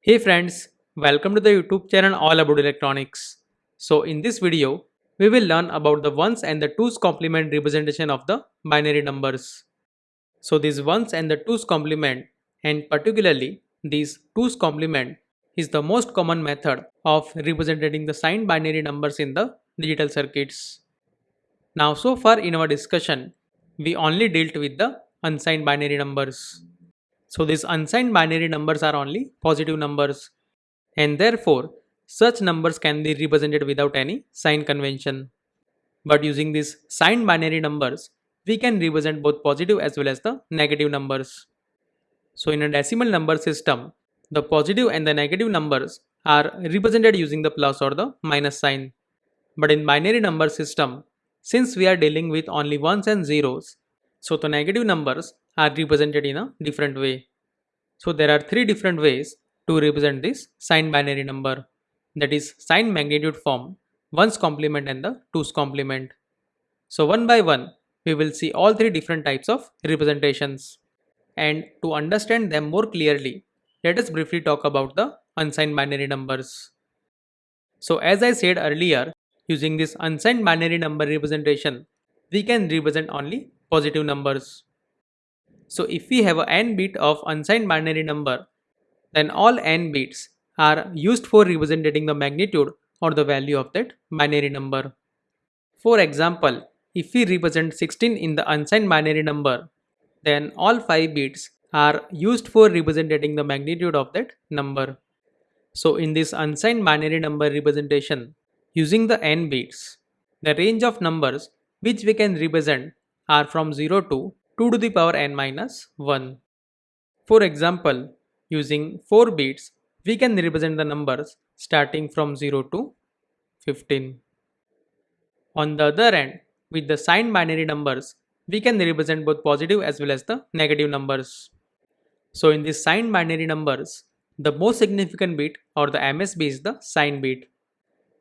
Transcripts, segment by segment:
Hey friends, welcome to the YouTube channel All About Electronics. So in this video, we will learn about the ones and the twos complement representation of the binary numbers. So these ones and the twos complement and particularly these twos complement is the most common method of representing the signed binary numbers in the digital circuits. Now so far in our discussion, we only dealt with the unsigned binary numbers. So these unsigned binary numbers are only positive numbers and therefore such numbers can be represented without any sign convention. But using these signed binary numbers, we can represent both positive as well as the negative numbers. So in a decimal number system, the positive and the negative numbers are represented using the plus or the minus sign. But in binary number system, since we are dealing with only ones and zeros, so the negative numbers are represented in a different way. So there are three different ways to represent this signed binary number that is signed magnitude form, ones complement and the twos complement. So one by one we will see all three different types of representations and to understand them more clearly let us briefly talk about the unsigned binary numbers. So as I said earlier using this unsigned binary number representation we can represent only positive numbers. So if we have a n bit of unsigned binary number, then all n bits are used for representing the magnitude or the value of that binary number. For example, if we represent 16 in the unsigned binary number, then all 5 bits are used for representing the magnitude of that number. So in this unsigned binary number representation, using the n bits, the range of numbers which we can represent are from 0 to 2 to the power n minus 1. For example, using 4 bits, we can represent the numbers starting from 0 to 15. On the other end, with the signed binary numbers, we can represent both positive as well as the negative numbers. So in these signed binary numbers, the most significant bit or the MSB is the sign bit.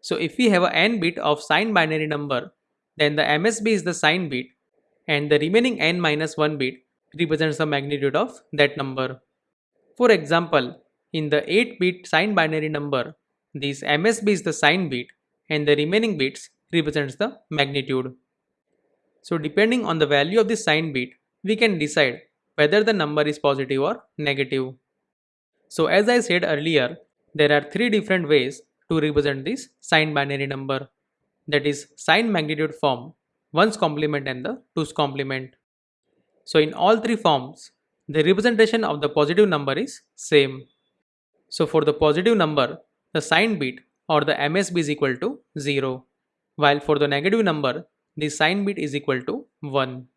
So if we have a n bit of signed binary number, then the MSB is the sign bit and the remaining n minus 1 bit represents the magnitude of that number. For example, in the 8 bit signed binary number, this MSB is the sign bit and the remaining bits represents the magnitude. So depending on the value of the sign bit, we can decide whether the number is positive or negative. So as I said earlier, there are three different ways to represent this signed binary number that is sign magnitude form ones complement and the twos complement. So in all three forms, the representation of the positive number is same. So for the positive number, the sign bit or the MSB is equal to 0, while for the negative number, the sign bit is equal to 1.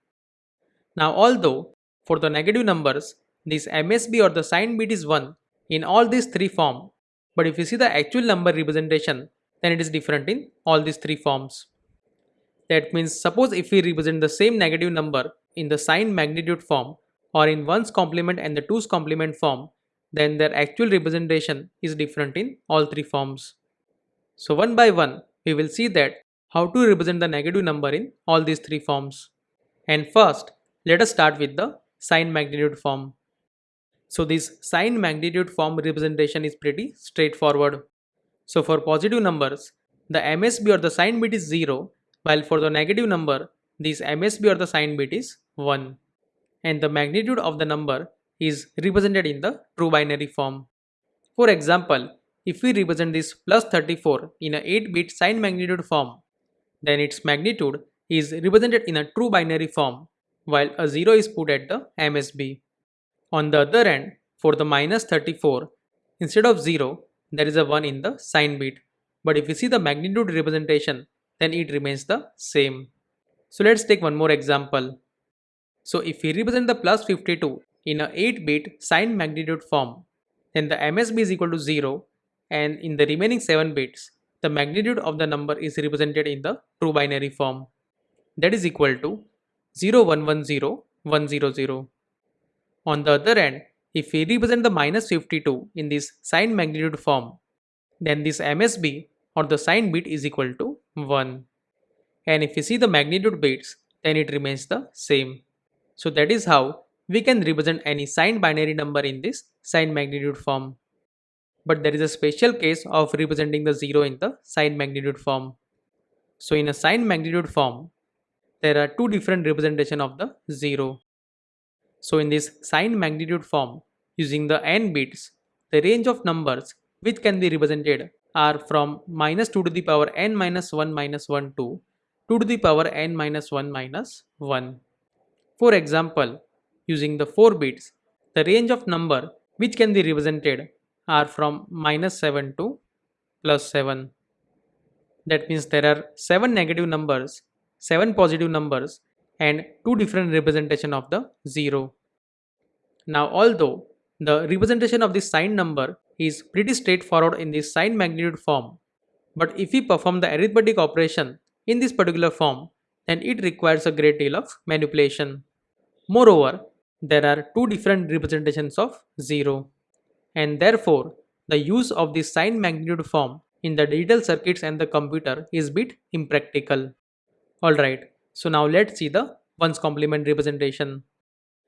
Now although for the negative numbers, this MSB or the sign bit is 1 in all these three forms, but if you see the actual number representation, then it is different in all these three forms. That means suppose if we represent the same negative number in the sign magnitude form or in ones complement and the twos complement form, then their actual representation is different in all three forms. So one by one, we will see that how to represent the negative number in all these three forms. And first, let us start with the sign magnitude form. So this sign magnitude form representation is pretty straightforward. So for positive numbers, the MSB or the sign bit is 0 while for the negative number, this MSB or the sign bit is 1 and the magnitude of the number is represented in the true binary form. For example, if we represent this plus 34 in a 8 bit sign magnitude form, then its magnitude is represented in a true binary form while a 0 is put at the MSB. On the other end, for the minus 34, instead of 0, there is a 1 in the sign bit. But if you see the magnitude representation, then it remains the same. So let's take one more example. So if we represent the plus 52 in a 8-bit sign magnitude form, then the MSB is equal to 0 and in the remaining 7 bits, the magnitude of the number is represented in the true binary form. That is equal to 0110100. On the other end, if we represent the minus 52 in this sign magnitude form, then this MSB or the sign bit is equal to 1 and if you see the magnitude bits then it remains the same. So that is how we can represent any signed binary number in this signed magnitude form. but there is a special case of representing the 0 in the signed magnitude form. So in a signed magnitude form, there are two different representation of the 0. So in this signed magnitude form, using the n bits, the range of numbers which can be represented are from minus 2 to the power n minus 1 minus 1 to 2 to the power n minus 1 minus 1. For example, using the 4 bits, the range of number which can be represented are from minus 7 to plus 7. That means there are 7 negative numbers, 7 positive numbers and 2 different representation of the 0. Now although the representation of the sign number is pretty straightforward in the sign magnitude form, but if we perform the arithmetic operation in this particular form, then it requires a great deal of manipulation. Moreover, there are two different representations of 0 and therefore the use of the sign magnitude form in the digital circuits and the computer is bit impractical. Alright, so now let's see the ones complement representation.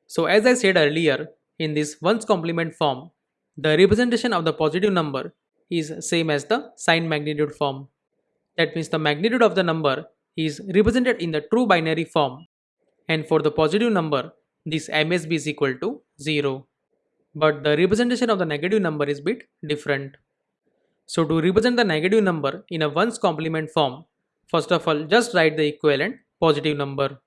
So as I said earlier, in this ones complement form, the representation of the positive number is same as the sign magnitude form. That means the magnitude of the number is represented in the true binary form and for the positive number this MSB is equal to 0 but the representation of the negative number is bit different. So to represent the negative number in a ones complement form, first of all just write the equivalent positive number.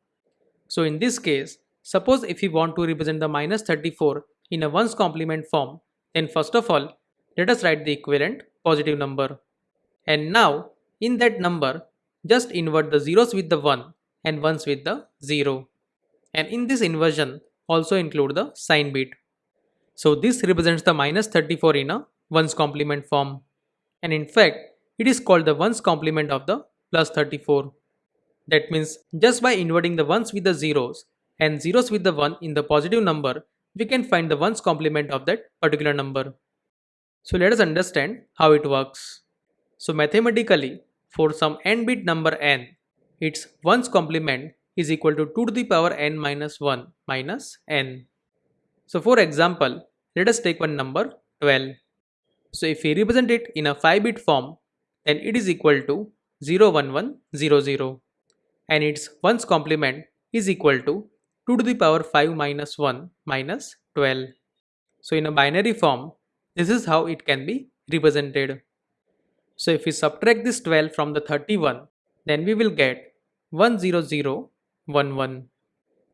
So in this case, suppose if we want to represent the minus 34 in a ones complement form, then first of all, let us write the equivalent positive number. And now in that number, just invert the zeros with the 1 and ones with the 0. And in this inversion, also include the sign bit. So this represents the minus 34 in a ones complement form. And in fact, it is called the ones complement of the plus 34. That means just by inverting the ones with the zeros and zeros with the 1 in the positive number, we can find the ones complement of that particular number. So let us understand how it works. So mathematically, for some n bit number n, its ones complement is equal to 2 to the power n minus 1 minus n. So for example, let us take one number 12. So if we represent it in a 5 bit form, then it is equal to 01100 and its ones complement is equal to 2 to the power 5 minus 1 minus 12. So in a binary form, this is how it can be represented. So if we subtract this 12 from the 31, then we will get 10011.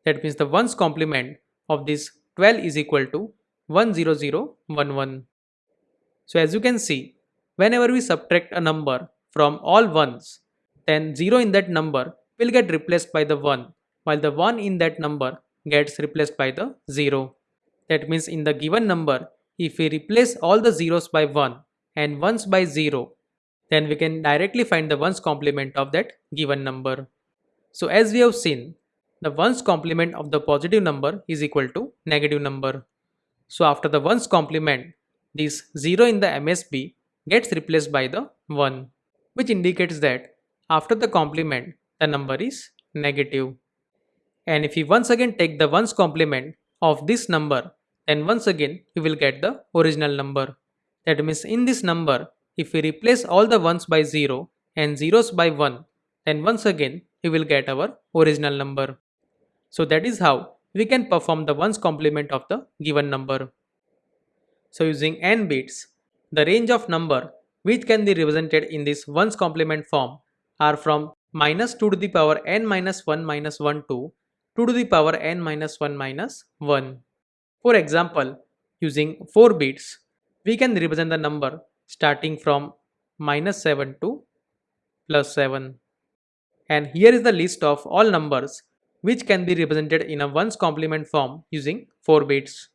That means the ones complement of this 12 is equal to 10011. So as you can see, whenever we subtract a number from all ones, then 0 in that number will get replaced by the 1, while the 1 in that number gets replaced by the 0. That means in the given number, if we replace all the zeros by 1 and ones by 0, then we can directly find the ones complement of that given number. So as we have seen, the ones complement of the positive number is equal to negative number. So after the ones complement, this 0 in the MSB gets replaced by the 1, which indicates that after the complement, the number is negative. And if we once again take the ones complement of this number, then once again we will get the original number. That means in this number, if we replace all the ones by 0 and zeros by 1, then once again we will get our original number. So that is how we can perform the ones complement of the given number. So using n bits, the range of number which can be represented in this ones complement form are from minus 2 to the power n minus 1 minus 1 to 2 to the power n minus 1 minus 1. For example, using 4 bits, we can represent the number starting from minus 7 to plus 7. And here is the list of all numbers which can be represented in a ones complement form using 4 bits.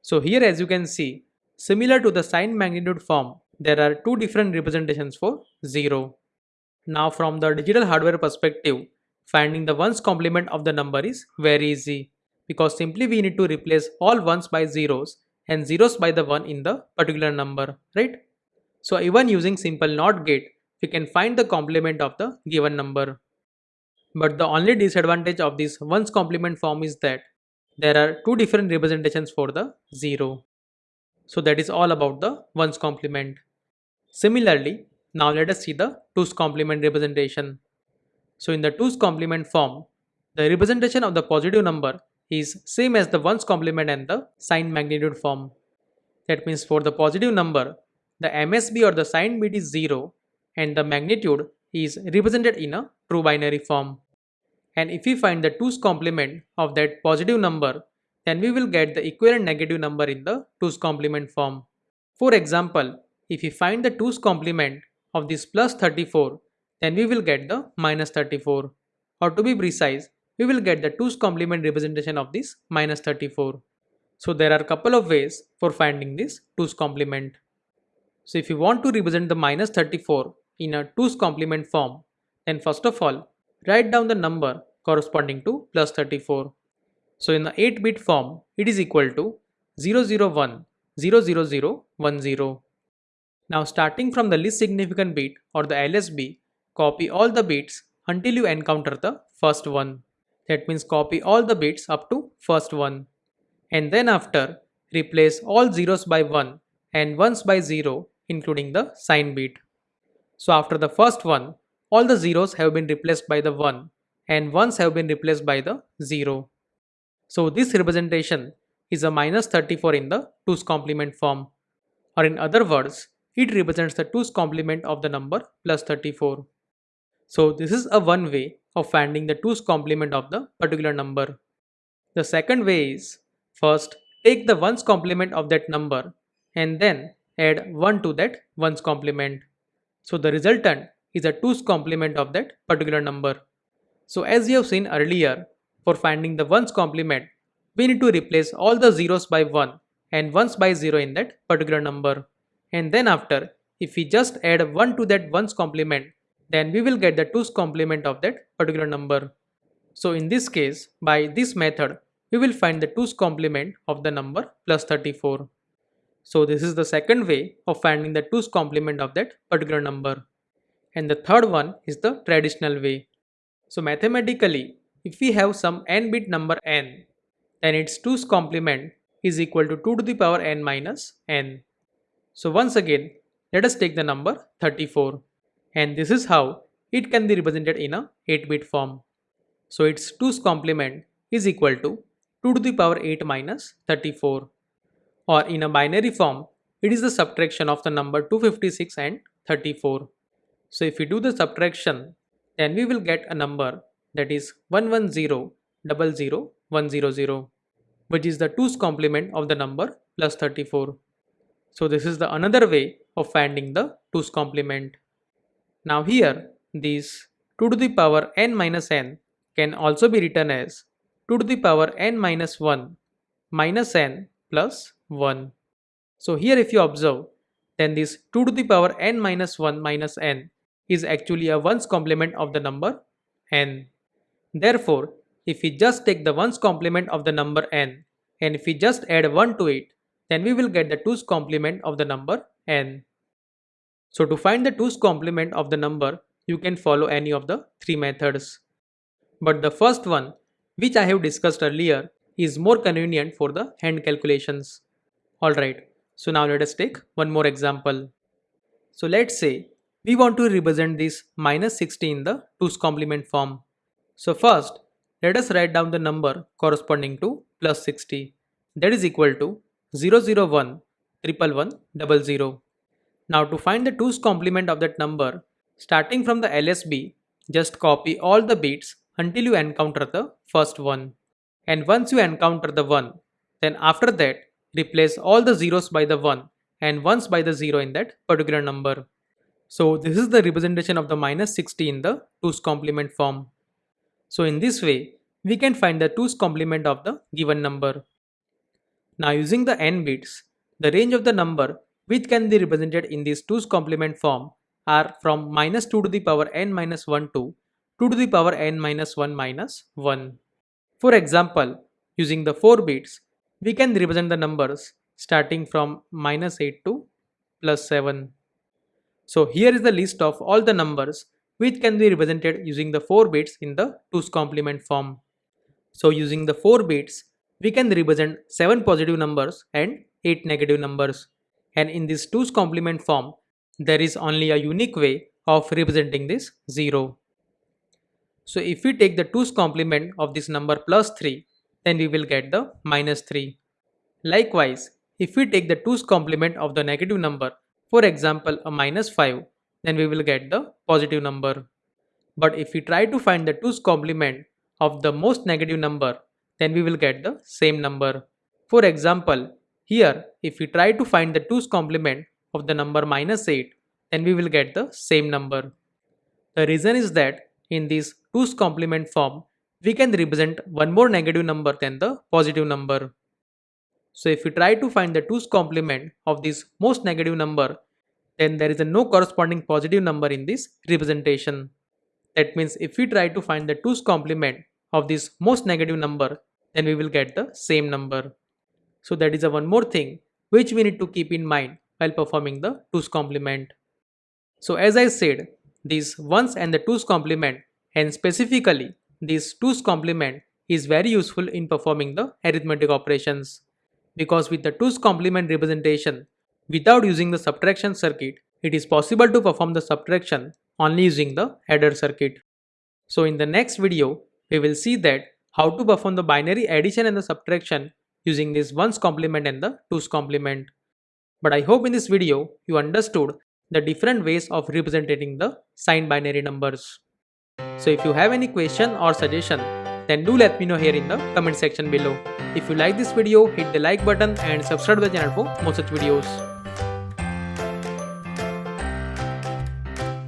So here as you can see, similar to the sign magnitude form, there are two different representations for 0. Now from the digital hardware perspective, finding the ones complement of the number is very easy because simply we need to replace all ones by zeros and zeros by the 1 in the particular number, right? So even using simple NOT gate, we can find the complement of the given number. But the only disadvantage of this ones complement form is that there are two different representations for the 0. So that is all about the ones complement. Similarly, now let us see the 2's complement representation. So in the 2's complement form, the representation of the positive number is same as the ones complement and the sign magnitude form. That means for the positive number, the MSB or the sign bit is 0 and the magnitude is represented in a true binary form. And if we find the 2's complement of that positive number, then we will get the equivalent negative number in the 2's complement form. For example, if we find the 2's complement of this plus 34, then we will get the minus 34. Or to be precise, we will get the 2's complement representation of this minus 34. So there are a couple of ways for finding this 2's complement. So if you want to represent the minus 34 in a 2's complement form, then first of all, write down the number corresponding to plus 34. So in the 8 bit form, it is equal to 001 00010. Now starting from the least significant bit or the LSB, copy all the bits until you encounter the first one. That means copy all the bits up to first one. And then after, replace all zeros by 1 and ones by 0 including the sign bit. So after the first one, all the zeros have been replaced by the 1 and ones have been replaced by the 0. So this representation is a minus 34 in the 2's complement form or in other words it represents the 2's complement of the number plus 34. So this is a one way of finding the 2's complement of the particular number. The second way is first take the 1's complement of that number and then add 1 to that 1's complement. So the resultant is a 2's complement of that particular number. So as you have seen earlier, for finding the ones complement, we need to replace all the zeros by 1 and ones by 0 in that particular number. And then after, if we just add 1 to that ones complement, then we will get the 2's complement of that particular number. So in this case, by this method, we will find the 2's complement of the number plus 34. So this is the second way of finding the 2's complement of that particular number. And the third one is the traditional way. So mathematically, if we have some n bit number n, then its 2's complement is equal to 2 to the power n minus n. So once again, let us take the number 34 and this is how it can be represented in a 8 bit form. So its 2's complement is equal to 2 to the power 8 minus 34 or in a binary form, it is the subtraction of the number 256 and 34. So if we do the subtraction, then we will get a number that is 110000100 which is the 2's complement of the number plus 34. So this is the another way of finding the 2's complement. Now here this 2 to the power n minus n can also be written as 2 to the power n minus 1 minus n plus 1. So here if you observe then this 2 to the power n minus 1 minus n is actually a ones complement of the number n. Therefore, if we just take the ones complement of the number n and if we just add 1 to it, then we will get the 2's complement of the number n. So to find the 2's complement of the number, you can follow any of the three methods. But the first one, which I have discussed earlier, is more convenient for the hand calculations. Alright, so now let us take one more example. So let's say we want to represent this minus 60 in the 2's complement form. So first, let us write down the number corresponding to plus 60 that is equal to 001 111 Now to find the 2's complement of that number, starting from the LSB, just copy all the bits until you encounter the first one. And once you encounter the 1, then after that, replace all the zeros by the 1 and ones by the 0 in that particular number. So this is the representation of the minus 60 in the 2's complement form. So in this way, we can find the 2's complement of the given number. Now using the n bits, the range of the number which can be represented in this 2's complement form are from minus 2 to the power n minus 1 to 2 to the power n minus 1 minus 1. For example, using the 4 bits, we can represent the numbers starting from minus 8 to plus 7. So here is the list of all the numbers which can be represented using the 4 bits in the 2's complement form. So using the 4 bits, we can represent 7 positive numbers and 8 negative numbers. And in this 2's complement form, there is only a unique way of representing this 0. So if we take the 2's complement of this number plus 3, then we will get the minus 3. Likewise, if we take the 2's complement of the negative number, for example a minus 5, then we will get the positive number. But if we try to find the 2's complement of the most negative number, then we will get the same number. For example, here if we try to find the 2's complement of the number minus 8, then we will get the same number. The reason is that in this 2's complement form, we can represent one more negative number than the positive number. So if we try to find the 2's complement of this most negative number, then there is a no corresponding positive number in this representation. That means if we try to find the 2's complement of this most negative number, then we will get the same number. So that is a one more thing which we need to keep in mind while performing the 2's complement. So as I said, these ones and the 2's complement and specifically this 2's complement is very useful in performing the arithmetic operations because with the 2's complement representation without using the subtraction circuit it is possible to perform the subtraction only using the adder circuit. So in the next video we will see that how to perform the binary addition and the subtraction using this 1's complement and the 2's complement. But I hope in this video you understood the different ways of representing the signed binary numbers. So if you have any question or suggestion then do let me know here in the comment section below. If you like this video hit the like button and subscribe to the channel for more such videos.